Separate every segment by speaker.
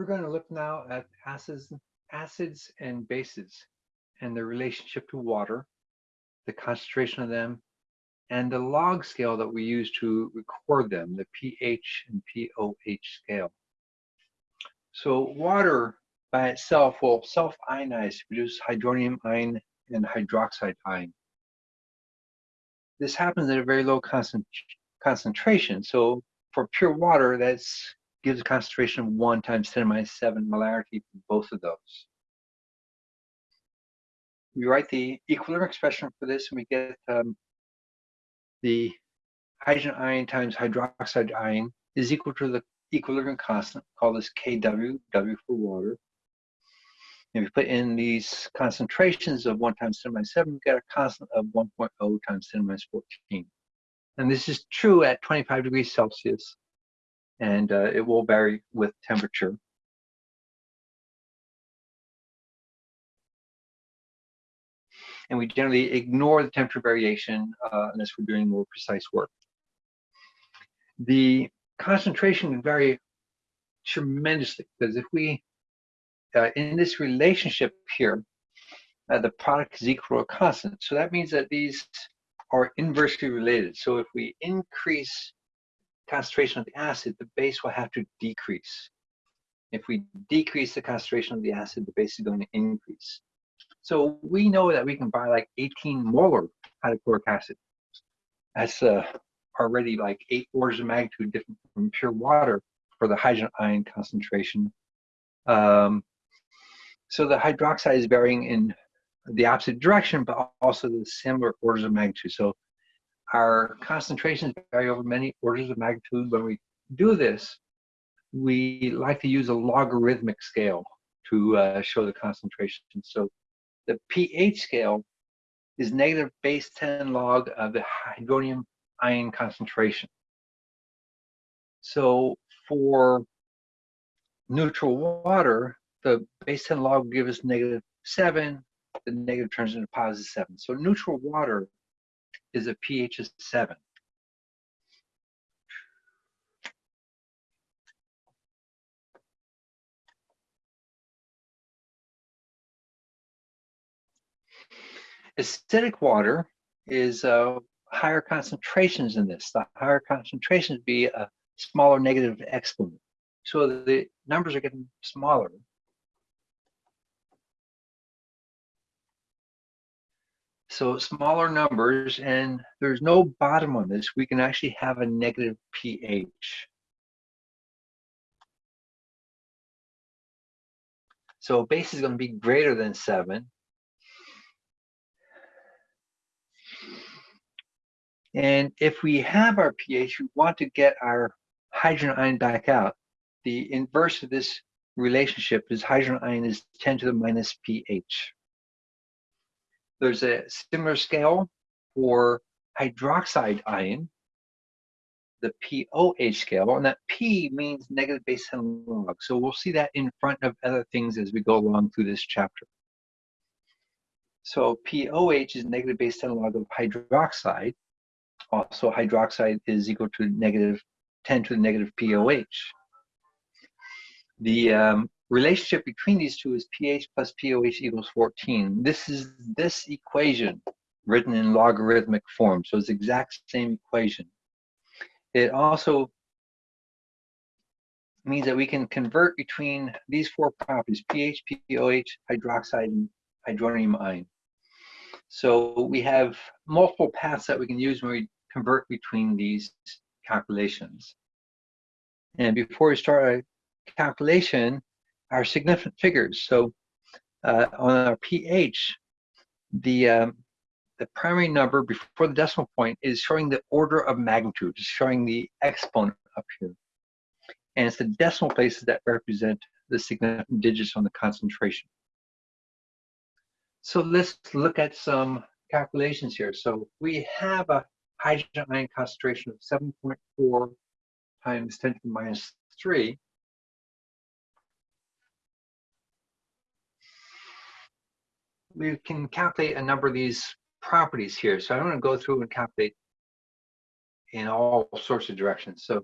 Speaker 1: We're going to look now at acids, acids and bases and their relationship to water, the concentration of them, and the log scale that we use to record them, the pH and POH scale. So water by itself will self-ionize to produce hydronium ion and hydroxide ion. This happens at a very low concent concentration. So for pure water, that gives a concentration of 1 times 10 to minus 7 molarity for both of those. We write the equilibrium expression for this and we get um, the hydrogen ion times hydroxide ion is equal to the equilibrium constant, call this Kw, W for water. And we put in these concentrations of 1 times 10 minus 7, we get a constant of 1.0 times 10 minus 14. And this is true at 25 degrees Celsius, and uh, it will vary with temperature. And we generally ignore the temperature variation uh, unless we're doing more precise work. The concentration can vary tremendously because if we, uh, in this relationship here, uh, the product is equal to a constant. So that means that these are inversely related. So if we increase concentration of the acid, the base will have to decrease. If we decrease the concentration of the acid, the base is going to increase. So we know that we can buy like 18 molar hydrochloric acid. That's uh, already like eight orders of magnitude different from pure water for the hydrogen ion concentration. Um, so the hydroxide is varying in the opposite direction, but also the similar orders of magnitude. So our concentrations vary over many orders of magnitude. When we do this, we like to use a logarithmic scale to uh, show the concentration. So the pH scale is negative base 10 log of the hydronium ion concentration. So for neutral water, the base 10 log will give us negative 7, the negative turns into positive 7. So neutral water is a pH of 7. Acidic water is uh, higher concentrations in this. The higher concentrations be a smaller negative exponent. So the numbers are getting smaller. So smaller numbers, and there's no bottom on this. We can actually have a negative pH. So base is going to be greater than 7. And if we have our pH, we want to get our hydrogen ion back out. The inverse of this relationship is hydrogen ion is 10 to the minus pH. There's a similar scale for hydroxide ion, the POH scale, and that P means negative base 10 log. So we'll see that in front of other things as we go along through this chapter. So POH is negative base 10 log of hydroxide. Also, hydroxide is equal to negative 10 to the negative POH. The um, relationship between these two is pH plus POH equals 14. This is this equation written in logarithmic form. So it's the exact same equation. It also means that we can convert between these four properties, pH, POH, hydroxide, and hydronium ion. So we have multiple paths that we can use when we convert between these calculations. And before we start a calculation, our significant figures. So uh, on our pH, the um, the primary number before the decimal point is showing the order of magnitude, it's showing the exponent up here. And it's the decimal places that represent the significant digits on the concentration. So let's look at some calculations here. So we have a hydrogen ion concentration of 7.4 times 10 to the minus 3. We can calculate a number of these properties here. So I'm going to go through and calculate in all sorts of directions. So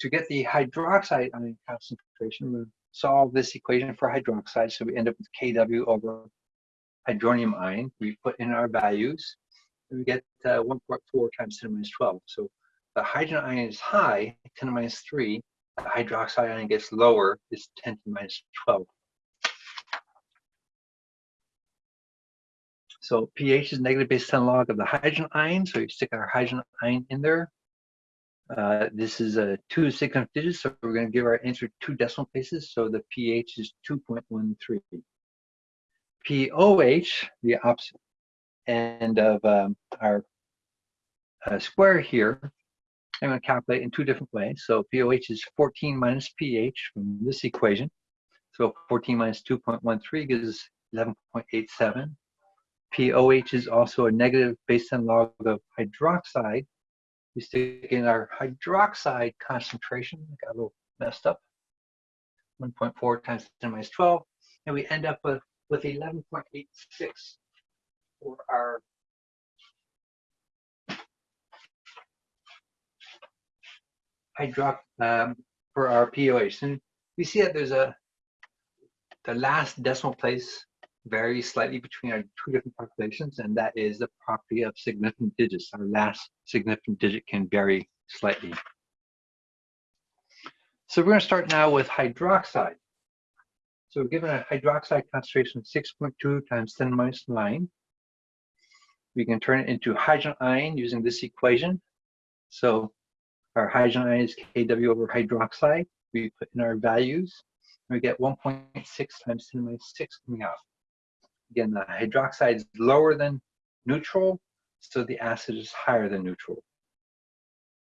Speaker 1: to get the hydroxide ion concentration, to solve this equation for hydroxide. So we end up with Kw over hydronium ion. We put in our values, and we get uh, 1.4 times 10 to the minus 12. So the hydrogen ion is high, 10 to the minus 3. The hydroxide ion gets lower, it's 10 to the minus 12. So pH is negative base 10 log of the hydrogen ion. So we stick our hydrogen ion in there. Uh, this is a two significant digits, so we're going to give our answer two decimal places. So the pH is 2.13. pOH, the opposite end of um, our uh, square here, I'm going to calculate in two different ways. So pOH is 14 minus pH from this equation. So 14 minus 2.13 gives 11.87. pOH is also a negative base 10 log of hydroxide. We stick in our hydroxide concentration, got a little messed up, 1.4 times 10 minus 12, and we end up with, with 11.86 for our hydrox um, for our pOH. And we see that there's a the last decimal place varies slightly between our two different populations, and that is the property of significant digits. Our last significant digit can vary slightly. So we're going to start now with hydroxide. So we're given a hydroxide concentration of 6.2 times 10 minus 9. We can turn it into hydrogen ion using this equation. So our hydrogen ion is Kw over hydroxide. We put in our values. And we get 1.6 times 10 minus 6 coming out. Again, the hydroxide is lower than neutral, so the acid is higher than neutral.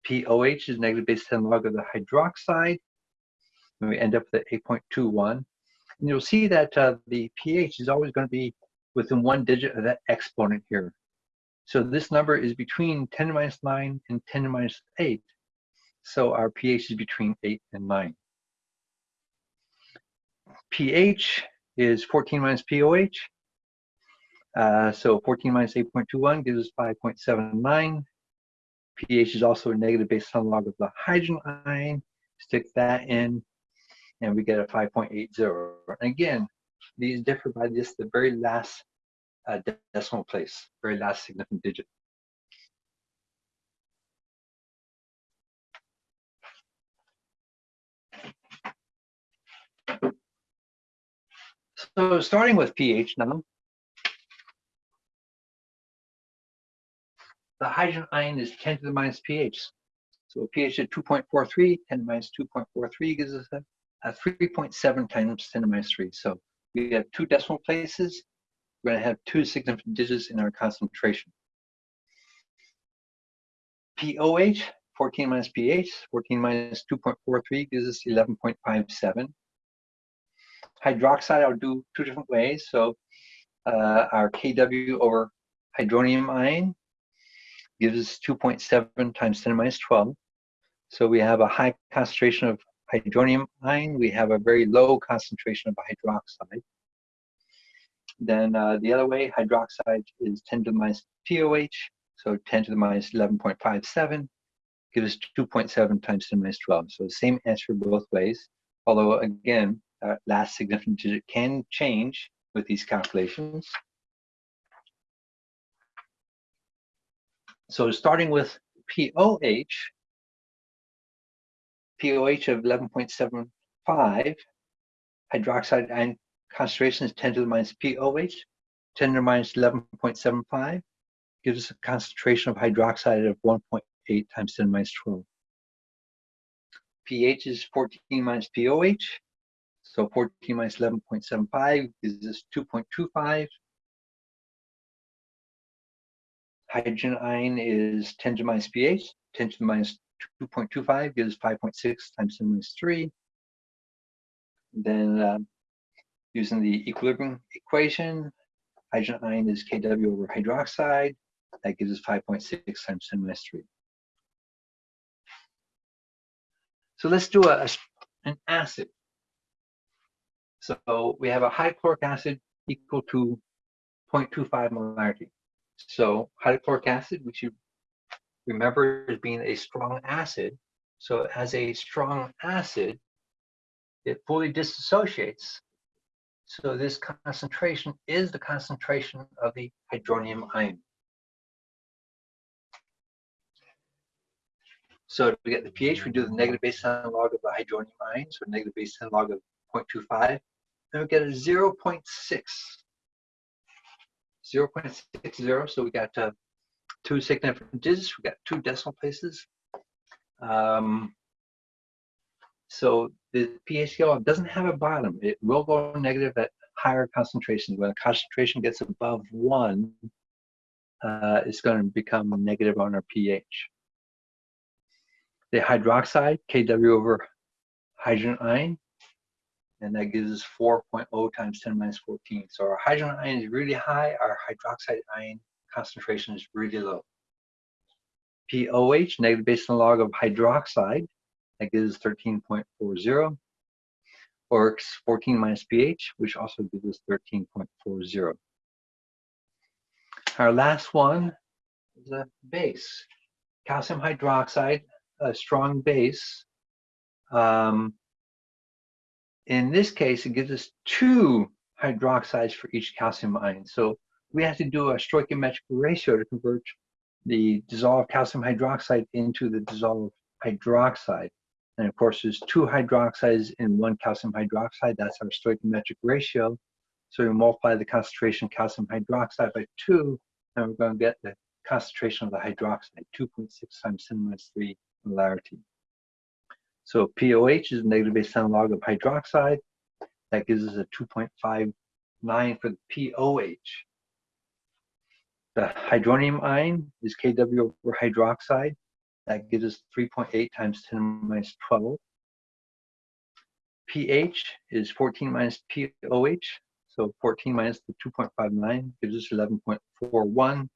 Speaker 1: pOH is negative base 10 log of the hydroxide, and we end up with 8.21. And you'll see that uh, the pH is always going to be within one digit of that exponent here. So this number is between 10 to minus 9 and 10 to minus 8. So our pH is between 8 and 9. pH is 14 minus pOH. Uh, so 14 minus 8.21 gives us 5.79. pH is also a negative base 10 log of the hydrogen ion. Stick that in, and we get a 5.80. And again, these differ by just the very last uh, decimal place, very last significant digit. So starting with pH now, the hydrogen ion is 10 to the minus pH. So a pH at 2.43, 10 to minus 2.43 gives us a, a 3.7 times 10 to the minus 3. So we have two decimal places. We're going to have two significant digits in our concentration. pOH, 14 minus pH, 14 minus 2.43 gives us 11.57. Hydroxide, I'll do two different ways. So uh, our Kw over hydronium ion gives us 2.7 times 10 minus 12. So we have a high concentration of hydronium ion. We have a very low concentration of hydroxide. Then uh, the other way, hydroxide is 10 to the minus pOH, so 10 to the minus 11.57 gives us 2.7 times 10 minus 12. So the same answer both ways, although again, uh, last significant digit can change with these calculations. So starting with pOH, pOH of 11.75, hydroxide ion concentration is 10 to the minus pOH, 10 to the minus 11.75, gives us a concentration of hydroxide of 1.8 times 10 to the minus 12. pH is 14 minus pOH, so 14 minus 11.75 gives us 2.25 hydrogen ion is 10 to the minus pH, 10 to the minus 2.25 gives 5.6 times 10 minus 3. Then um, using the equilibrium equation, hydrogen ion is Kw over hydroxide. That gives us 5.6 times 10 minus 3. So let's do a, an acid. So we have a hydrochloric acid equal to 0.25 molarity. So hydrochloric acid, which you remember as being a strong acid. So as a strong acid, it fully disassociates. So this concentration is the concentration of the hydronium ion. So to get the pH, we do the negative base 10 log of the hydronium ion, so negative base 10 log of 0.25. Then we get a 0.6. 0 0.60, so we got uh, two significant digits, we got two decimal places. Um, so the pH scale doesn't have a bottom. It will go negative at higher concentrations. When a concentration gets above one, uh, it's going to become negative on our pH. The hydroxide, Kw over hydrogen ion, and that gives us 4.0 times 10 minus 14. So our hydrogen ion is really high, our hydroxide ion concentration is really low. POH, negative base log of hydroxide, that gives 13.40, or 14 minus pH, which also gives us 13.40. Our last one is a base. Calcium hydroxide, a strong base. Um, in this case, it gives us two hydroxides for each calcium ion. So we have to do a stoichiometric ratio to convert the dissolved calcium hydroxide into the dissolved hydroxide. And of course, there's two hydroxides in one calcium hydroxide. That's our stoichiometric ratio. So we multiply the concentration of calcium hydroxide by two, and we're going to get the concentration of the hydroxide, 2.6 times 10 minus 3 molarity. So POH is negative base 10 log of hydroxide. That gives us a 2.59 for the POH. The hydronium ion is Kw over hydroxide. That gives us 3.8 times 10 minus 12. pH is 14 minus POH. So 14 minus the 2.59 gives us 11.41.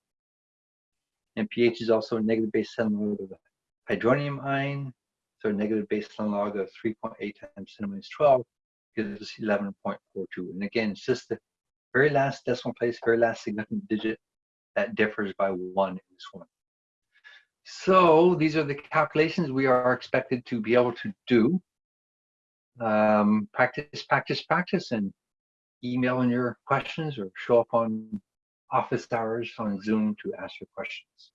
Speaker 1: And pH is also negative base 10 log of the hydronium ion. So negative base 10 log of 3.8 times 10 minus 12 gives us 11.42. And again, it's just the very last decimal place, very last significant digit that differs by one in this one. So these are the calculations we are expected to be able to do. Um, practice, practice, practice, and email in your questions or show up on office hours on Zoom to ask your questions.